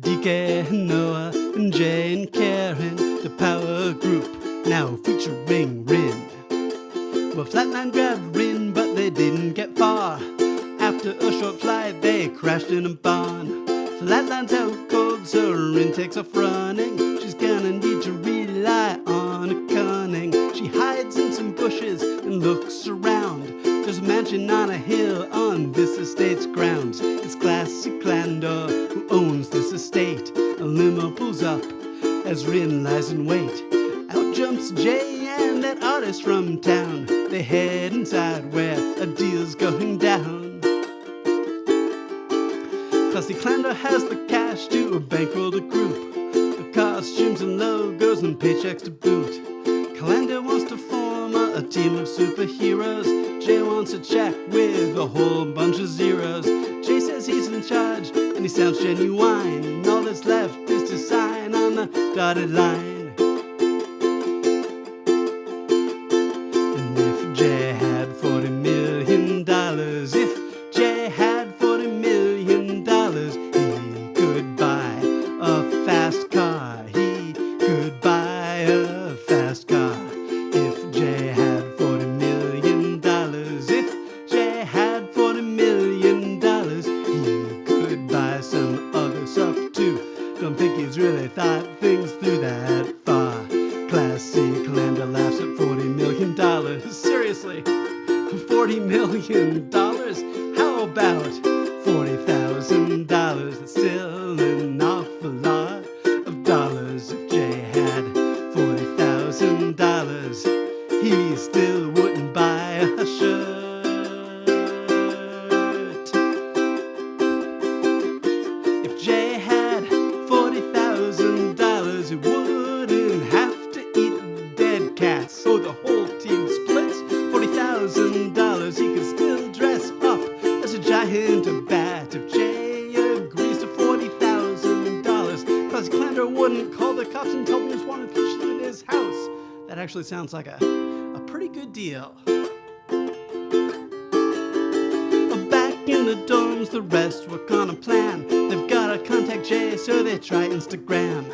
DK, Noah, and Jay and Karen, the power group, now featuring Rin. Well, Flatline grabbed Rin, but they didn't get far. After a short flight, they crashed in a barn. Flatline's out cold, so Rin takes off running. She's gonna need to rely on her cunning. She hides in some bushes and looks around. There's a mansion on a hill on this estate's grounds. It's classic Clander who owns this estate. A limo pulls up as Rin lies in wait. Out jumps Jay and that artist from town. They head inside where a deal's going down. Classy Clander has the cash to bankroll the group. The costumes and logos and paychecks to boot. Clander wants to form a, a team of superheroes. Jay wants a check with a whole bunch of zeros. Jay says he's in charge and he sounds genuine. And All that's left is to sign on the dotted line. Things through that far. Classy Clander laughs at 40 million dollars. Seriously, 40 million dollars? How about 40,000 dollars? That's still an awful lot of dollars. Wouldn't call the cops and tell them he's wanted to shoot at his house. That actually sounds like a, a pretty good deal. Back in the dorms, the rest work on a plan. They've gotta contact Jay, so they try Instagram.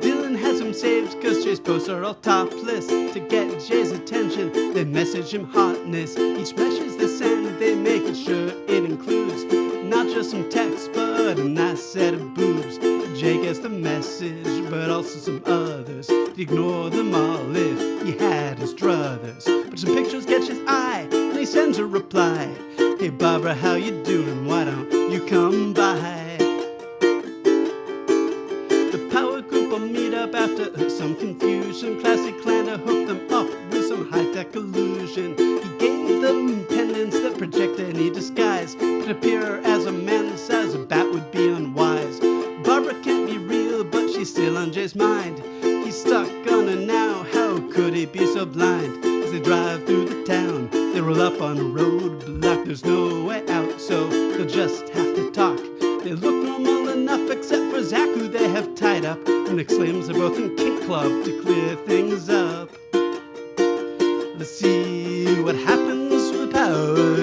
Dylan has him saved, cause Jay's posts are all topless. To get Jay's attention, they message him hotness. Each message they send, they make sure it includes not just some text, but a nice set of boobs. Jay gets the message, but also some others. Ignore them all if he had his druthers. But some pictures catch his eye, and he sends a reply. Hey Barbara, how you doing? Why don't you come by? The power group will meet up after some confusion. Classy Clander hooked them up with some high-tech illusion. He gave them pendants that project any disguise. Could appear as a man the size a bat would be her now. How could he be so blind? As they drive through the town, they roll up on a roadblock. There's no way out, so they'll just have to talk. They look normal enough, except for Zach, who they have tied up, and exclaims they're both in kink club to clear things up. Let's see what happens with the power.